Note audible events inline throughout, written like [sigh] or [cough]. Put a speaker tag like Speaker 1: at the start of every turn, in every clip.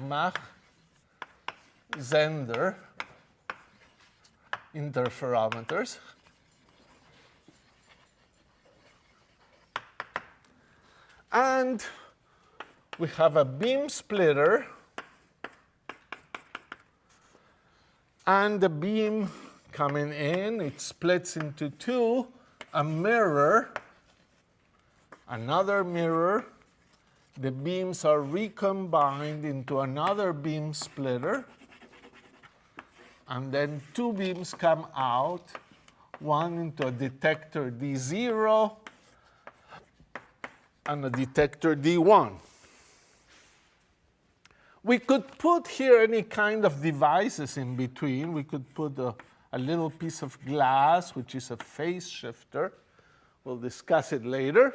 Speaker 1: Mach-Zehnder interferometers. And we have a beam splitter and the beam coming in, it splits into two, a mirror, another mirror, the beams are recombined into another beam splitter, and then two beams come out, one into a detector D0 and a detector D1. We could put here any kind of devices in between. We could put a, a little piece of glass, which is a phase shifter. We'll discuss it later.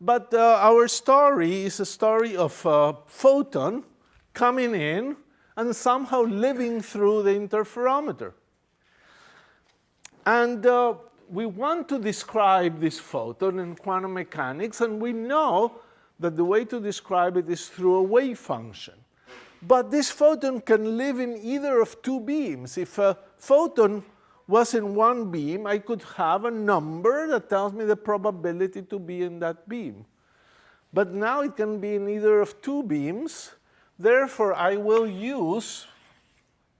Speaker 1: But uh, our story is a story of a photon coming in and somehow living through the interferometer. And uh, we want to describe this photon in quantum mechanics, and we know that the way to describe it is through a wave function. But this photon can live in either of two beams. If a photon was in one beam, I could have a number that tells me the probability to be in that beam. But now it can be in either of two beams. Therefore, I will use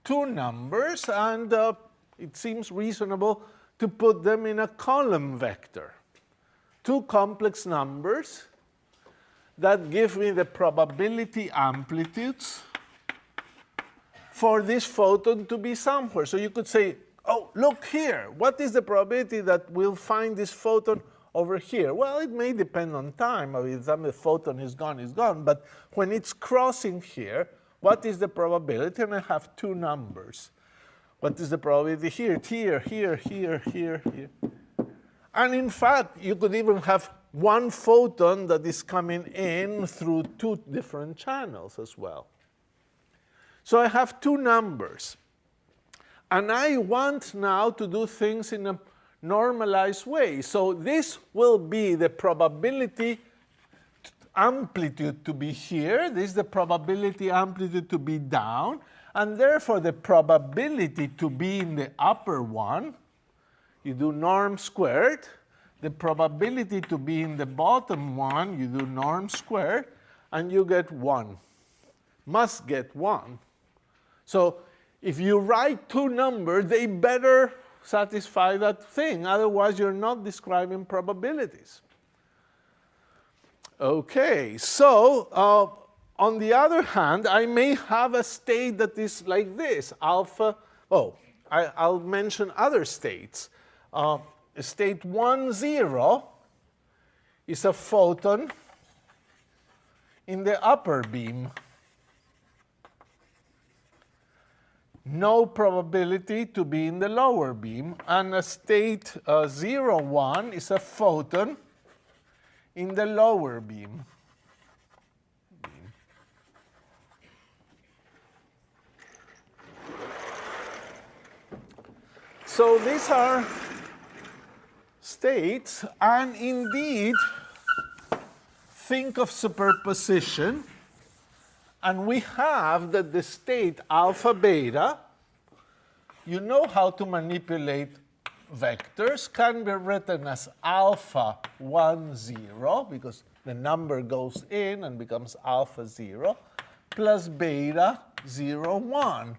Speaker 1: two numbers, and uh, it seems reasonable to put them in a column vector. Two complex numbers that give me the probability amplitudes for this photon to be somewhere. So you could say, oh, look here. What is the probability that we'll find this photon over here? Well, it may depend on time. I mean, the photon is gone, is gone. But when it's crossing here, what is the probability? And I have two numbers. What is the probability here? Here, here, here, here, here. And in fact, you could even have one photon that is coming in through two different channels as well. So I have two numbers. And I want now to do things in a normalized way. So this will be the probability amplitude to be here. This is the probability amplitude to be down. And therefore, the probability to be in the upper one, you do norm squared, the probability to be in the bottom one, you do norm squared, and you get 1. Must get 1. So if you write two numbers, they better satisfy that thing. Otherwise, you're not describing probabilities. Okay, so uh, on the other hand, I may have a state that is like this, alpha. Oh, I, will mention other states. Uh, state 1, 0 is a photon in the upper beam. No probability to be in the lower beam. And a state uh, 0, 1 is a photon in the lower beam. So these are states, and indeed, think of superposition, and we have that the state alpha beta, you know how to manipulate vectors, can be written as alpha 1, 0, because the number goes in and becomes alpha 0, plus beta 0, 1.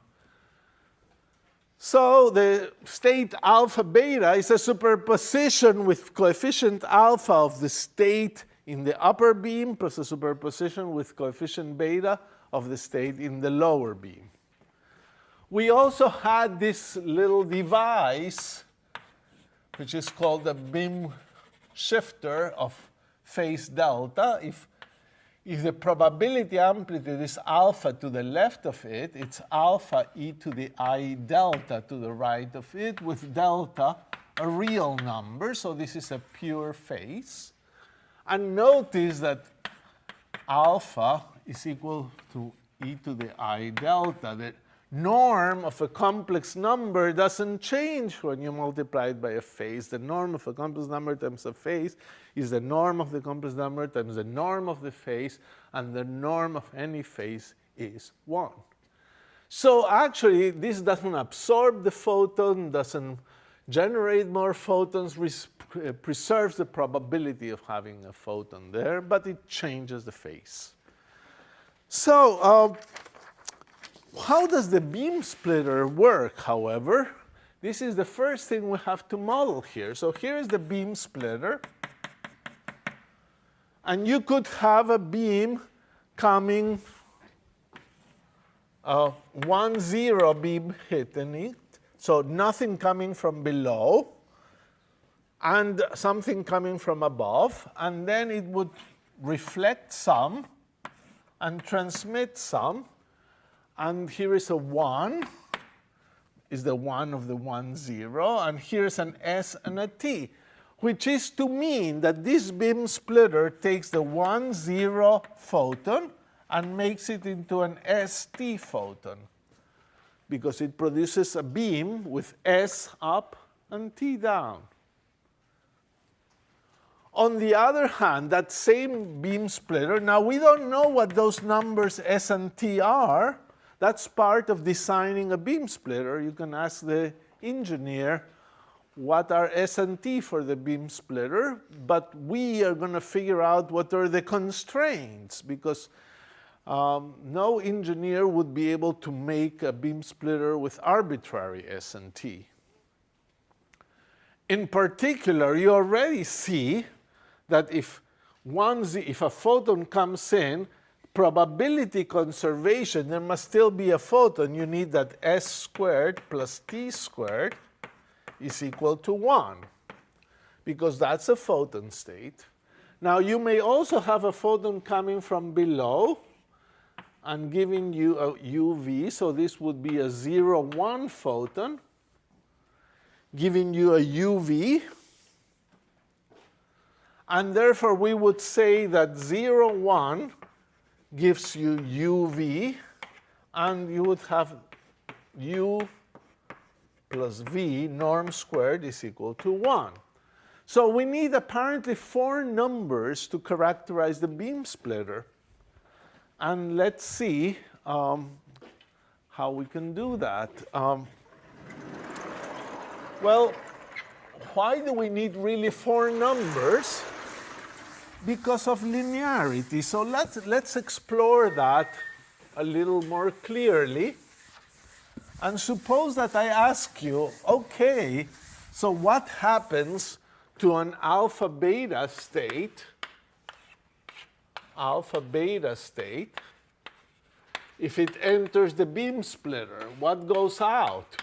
Speaker 1: So the state alpha beta is a superposition with coefficient alpha of the state in the upper beam plus a superposition with coefficient beta of the state in the lower beam. We also had this little device, which is called the beam shifter of phase delta. If if the probability amplitude is alpha to the left of it, it's alpha e to the i delta to the right of it, with delta a real number. So this is a pure phase. And notice that alpha is equal to e to the i delta. That norm of a complex number doesn't change when you multiply it by a phase. The norm of a complex number times a phase is the norm of the complex number times the norm of the phase, and the norm of any phase is 1. So actually, this doesn't absorb the photon, doesn't generate more photons, uh, preserves the probability of having a photon there, but it changes the phase. So uh, how does the beam splitter work, however? This is the first thing we have to model here. So here is the beam splitter. And you could have a beam coming, uh, one zero beam hitting it, so nothing coming from below, and something coming from above, and then it would reflect some and transmit some, and here is a 1, is the 1 of the 1, 0, and here's an S and a T, which is to mean that this beam splitter takes the 1, 0 photon and makes it into an ST photon, because it produces a beam with S up and T down. On the other hand, that same beam splitter, now we don't know what those numbers S and T are, that's part of designing a beam splitter. You can ask the engineer what are S and T for the beam splitter, but we are going to figure out what are the constraints because um, no engineer would be able to make a beam splitter with arbitrary S and T. In particular, you already see that if, one z, if a photon comes in, probability conservation, there must still be a photon. You need that s squared plus t squared is equal to 1, because that's a photon state. Now, you may also have a photon coming from below and giving you a UV, so this would be a 0, 1 photon, giving you a UV, and therefore we would say that 0, 1 gives you uv, and you would have u plus v norm squared is equal to 1. So we need apparently four numbers to characterize the beam splitter. And let's see um, how we can do that. Um, well, why do we need really four numbers? because of linearity. So let's, let's explore that a little more clearly. And suppose that I ask you, okay, so what happens to an alpha beta state, alpha beta state, if it enters the beam splitter? What goes out?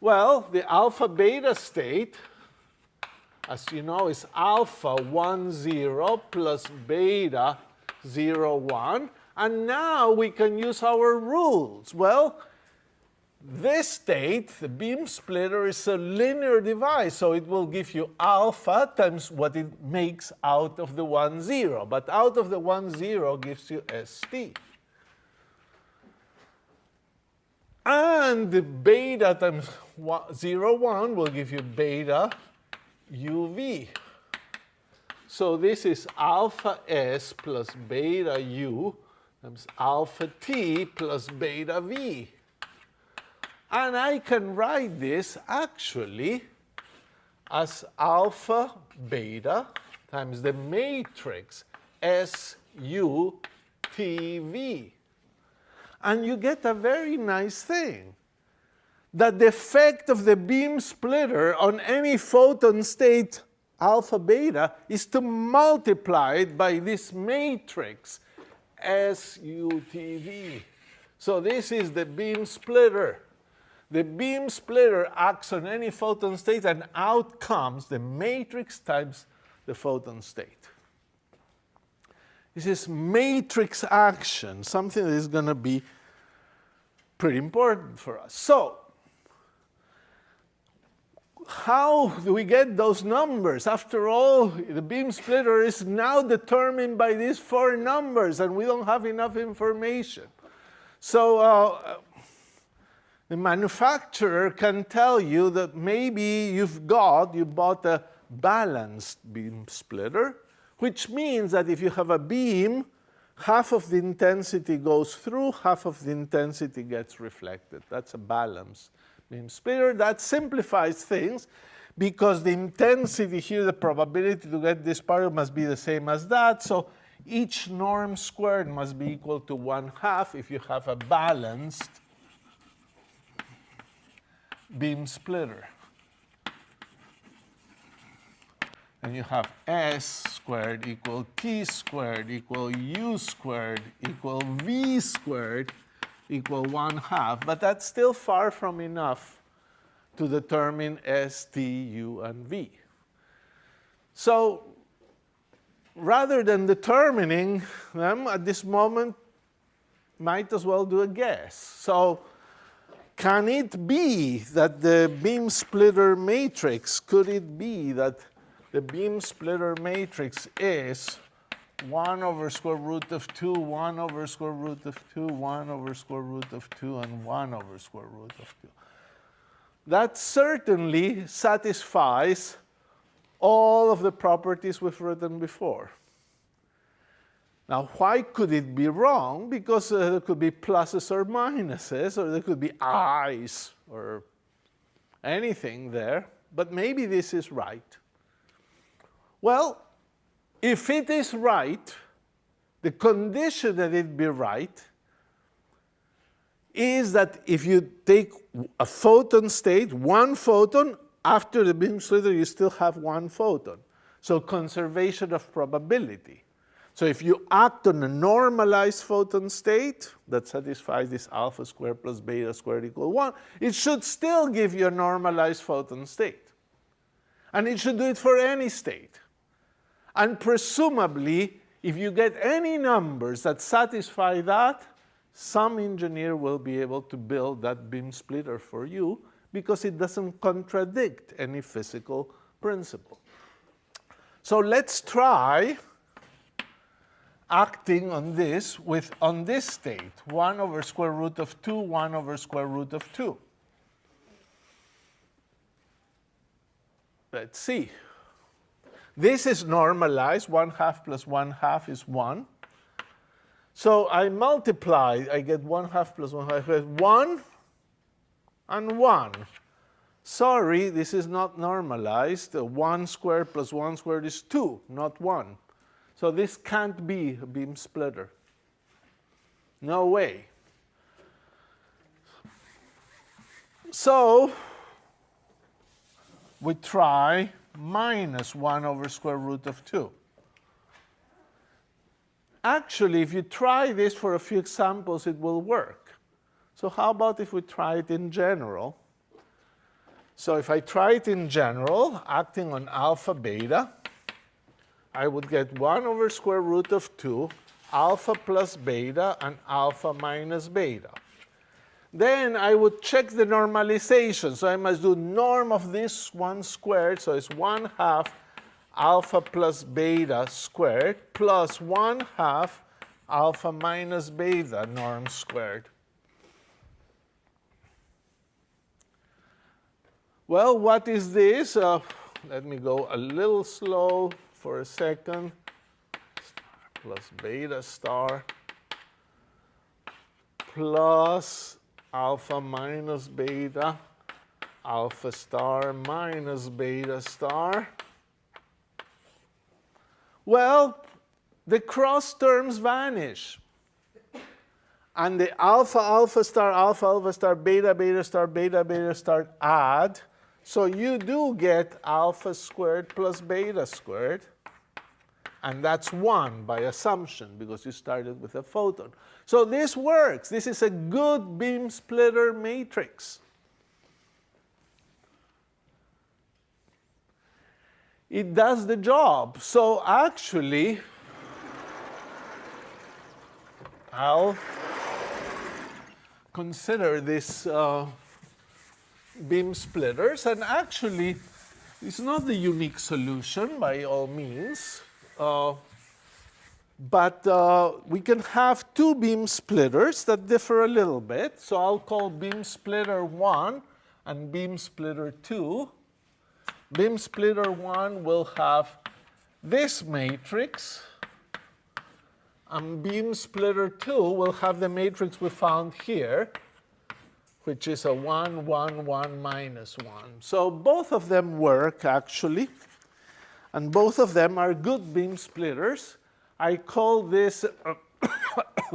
Speaker 1: Well, the alpha beta state as you know, is alpha 1, 0 plus beta 0, 1. And now we can use our rules. Well, this state, the beam splitter, is a linear device, so it will give you alpha times what it makes out of the 1, 0. But out of the 1, 0 gives you st. And the beta times 0, 1 will give you beta uv. So this is alpha s plus beta u times alpha t plus beta v. And I can write this actually as alpha beta times the matrix S U T V. And you get a very nice thing that the effect of the beam splitter on any photon state alpha beta is to multiply it by this matrix SUTV. So this is the beam splitter. The beam splitter acts on any photon state and out comes the matrix times the photon state. This is matrix action, something that is going to be pretty important for us. So how do we get those numbers? After all, the beam splitter is now determined by these four numbers, and we don't have enough information. So uh, the manufacturer can tell you that maybe you've got, you bought a balanced beam splitter, which means that if you have a beam, half of the intensity goes through, half of the intensity gets reflected. That's a balanced beam splitter. That simplifies things because the intensity here, the probability to get this particle must be the same as that. So each norm squared must be equal to 1 half if you have a balanced beam splitter. And you have S squared equal T squared equal U squared equal V squared equal 1 half. But that's still far from enough to determine S, T, U, and V. So rather than determining them at this moment, might as well do a guess. So can it be that the beam splitter matrix, could it be that the beam splitter matrix is 1 over square root of 2, 1 over square root of 2, 1 over square root of 2, and 1 over square root of 2? That certainly satisfies all of the properties we've written before. Now, why could it be wrong? Because uh, there could be pluses or minuses, or there could be i's, or anything there. But maybe this is right. Well, if it is right, the condition that it be right is that if you take a photon state, one photon, after the beam splitter you still have one photon. So conservation of probability. So if you act on a normalized photon state that satisfies this alpha squared plus beta squared equal 1, it should still give you a normalized photon state. And it should do it for any state. And presumably, if you get any numbers that satisfy that, some engineer will be able to build that beam splitter for you because it doesn't contradict any physical principle. So let's try acting on this with on this state, 1 over square root of 2, 1 over square root of 2. Let's see. This is normalized. 1 half plus 1 half is 1. So I multiply. I get 1 half plus 1 half. 1 and 1. Sorry, this is not normalized. 1 squared plus 1 squared is 2, not 1. So this can't be a beam splitter. No way. So we try minus 1 over square root of 2. Actually, if you try this for a few examples, it will work. So how about if we try it in general? So if I try it in general, acting on alpha beta, I would get 1 over square root of 2, alpha plus beta, and alpha minus beta. Then I would check the normalization. So I must do norm of this 1 squared, so it's 1 half alpha plus beta squared plus 1 half alpha minus beta norm squared. Well, what is this? Uh, let me go a little slow for a second, plus beta star plus alpha minus beta, alpha star minus beta star. Well, the cross terms vanish. And the alpha, alpha star, alpha, alpha star, beta, beta star, beta, beta star add. So you do get alpha squared plus beta squared. And that's 1 by assumption because you started with a photon. So this works. This is a good beam splitter matrix. It does the job. So actually, I'll consider this uh, beam splitters. And actually, it's not the unique solution by all means. Uh, But uh, we can have two beam splitters that differ a little bit. So I'll call beam splitter 1 and beam splitter 2. Beam splitter 1 will have this matrix, and beam splitter 2 will have the matrix we found here, which is a 1, 1, 1, minus 1. So both of them work, actually, and both of them are good beam splitters. I call this [coughs]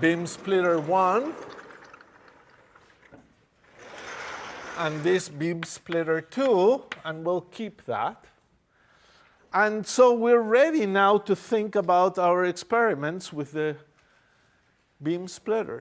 Speaker 1: beam splitter 1 and this beam splitter 2, and we'll keep that. And so we're ready now to think about our experiments with the beam splitters.